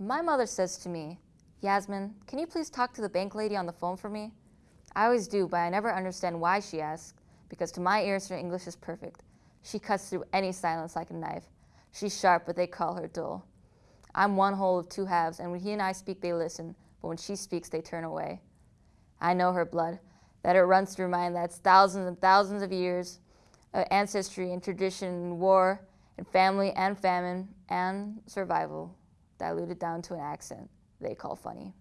My mother says to me, Yasmin, can you please talk to the bank lady on the phone for me? I always do, but I never understand why she asks, because to my ears her English is perfect. She cuts through any silence like a knife. She's sharp, but they call her dull. I'm one whole of two halves, and when he and I speak, they listen, but when she speaks, they turn away. I know her blood, that it runs through mine, that's thousands and thousands of years of ancestry and tradition and war and family and famine and survival diluted down to an accent they call funny.